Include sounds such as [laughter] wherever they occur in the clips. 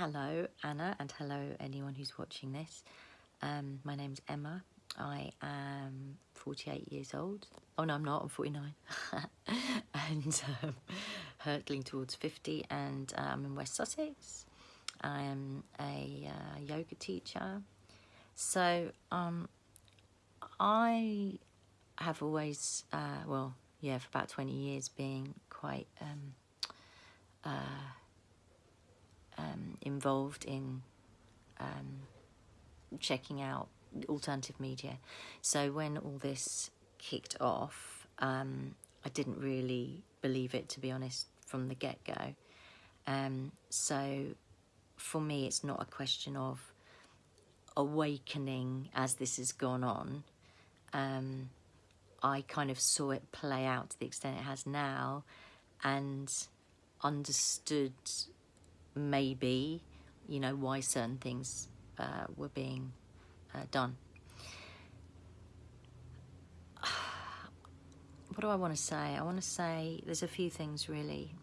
hello, Anna, and hello, anyone who's watching this. Um, my name's Emma. I am 48 years old. Oh, no, I'm not. I'm 49. [laughs] and um, hurtling towards 50, and uh, I'm in West Sussex. I am a uh, yoga teacher. So, um, I have always, uh, well, yeah, for about 20 years, being quite um, uh, um, involved in um, checking out alternative media. So when all this kicked off, um, I didn't really believe it, to be honest, from the get go. Um, so for me, it's not a question of awakening as this has gone on. Um, I kind of saw it play out to the extent it has now and understood maybe, you know, why certain things uh, were being uh, done. [sighs] What do I want to say? I want to say there's a few things really.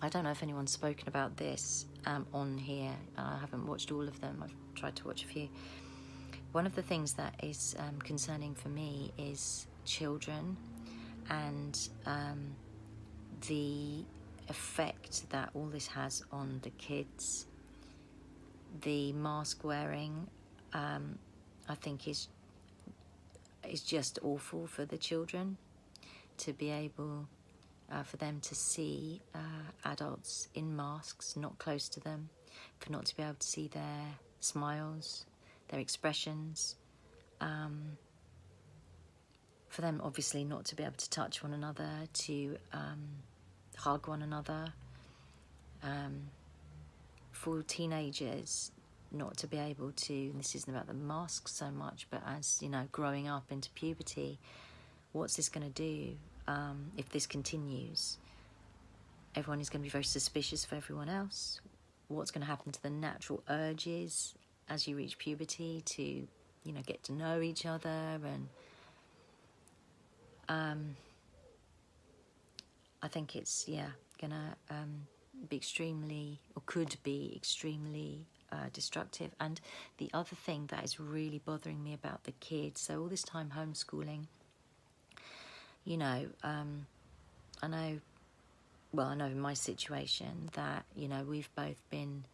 I don't know if anyone's spoken about this um, on here. I haven't watched all of them. I've tried to watch a few. One of the things that is um, concerning for me is children and um, the effect that all this has on the kids. The mask wearing, um, I think, is is just awful for the children to be able uh, for them to see uh, adults in masks not close to them, for not to be able to see their smiles, their expressions. Um, for them, obviously, not to be able to touch one another, to um, hug one another. Um, for teenagers, not to be able to, this isn't about the mask so much, but as, you know, growing up into puberty, what's this going to do um, if this continues? Everyone is going to be very suspicious of everyone else. What's going to happen to the natural urges as you reach puberty to, you know, get to know each other and um, I think it's, yeah, gonna um, be extremely, or could be extremely uh, destructive. And the other thing that is really bothering me about the kids, so all this time homeschooling, you know, um, I know, well, I know in my situation that, you know, we've both been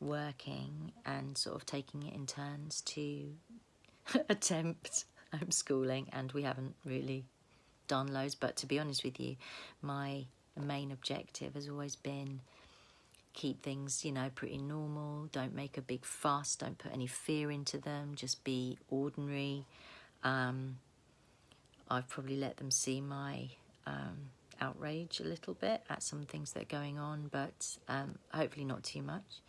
working and sort of taking it in turns to [laughs] attempt homeschooling and we haven't really done loads, but to be honest with you, my main objective has always been keep things, you know, pretty normal. Don't make a big fuss. Don't put any fear into them. Just be ordinary. Um, I've probably let them see my um, outrage a little bit at some things that are going on, but um, hopefully not too much.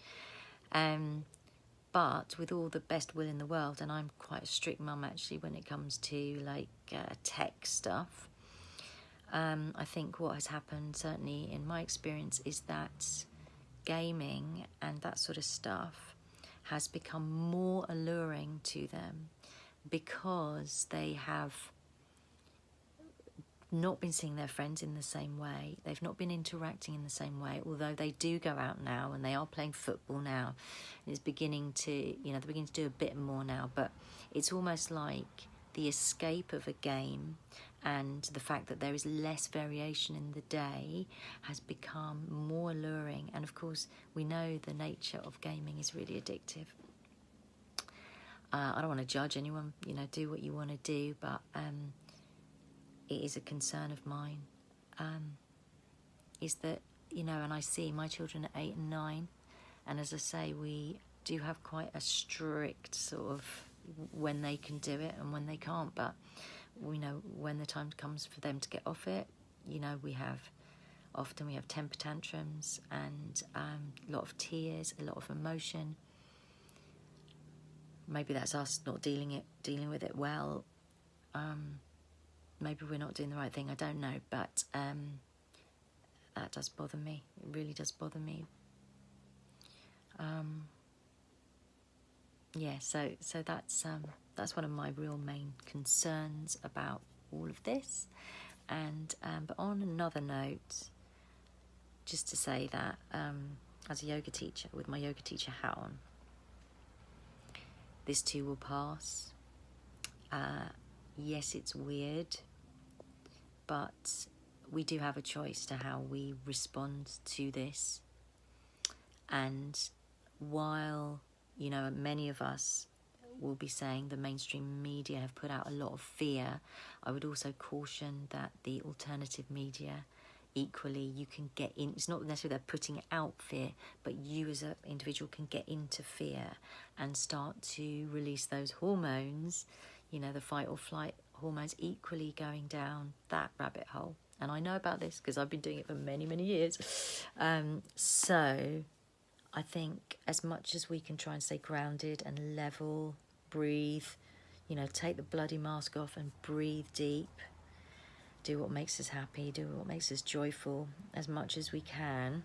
Um, but with all the best will in the world, and I'm quite a strict mum actually when it comes to like uh, tech stuff, um, I think what has happened, certainly in my experience, is that gaming and that sort of stuff has become more alluring to them because they have not been seeing their friends in the same way. They've not been interacting in the same way, although they do go out now and they are playing football now. It's beginning to, you know, they're beginning to do a bit more now, but it's almost like the escape of a game and the fact that there is less variation in the day has become more alluring. And of course, we know the nature of gaming is really addictive. Uh, I don't want to judge anyone, you know, do what you want to do, but um, it is a concern of mine. Um, is that, you know, and I see my children at eight and nine, and as I say, we do have quite a strict sort of when they can do it and when they can't, but we know when the time comes for them to get off it, you know, we have often we have temper tantrums and um, a lot of tears, a lot of emotion. Maybe that's us not dealing it, dealing with it well. Um, maybe we're not doing the right thing. I don't know, but um, that does bother me. It really does bother me. Um, yeah, so so that's um, that's one of my real main concerns about all of this. And um, but on another note, just to say that um, as a yoga teacher with my yoga teacher hat on. This too will pass. Uh, yes, it's weird, but we do have a choice to how we respond to this. And while, you know, many of us will be saying the mainstream media have put out a lot of fear, I would also caution that the alternative media equally you can get in it's not necessarily they're putting out fear but you as an individual can get into fear and start to release those hormones you know the fight or flight hormones equally going down that rabbit hole. And i know about this because i've been doing it for many many years. Um, so i think as much as we can try and stay grounded and level breathe you know take the bloody mask off and breathe deep do what makes us happy, do what makes us joyful as much as we can.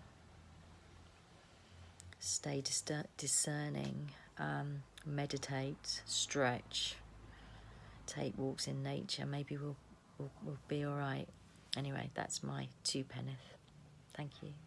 Stay discerning, um, meditate, stretch, take walks in nature. Maybe we'll, we'll, we'll be all right. Anyway, that's my two penneth. Thank you.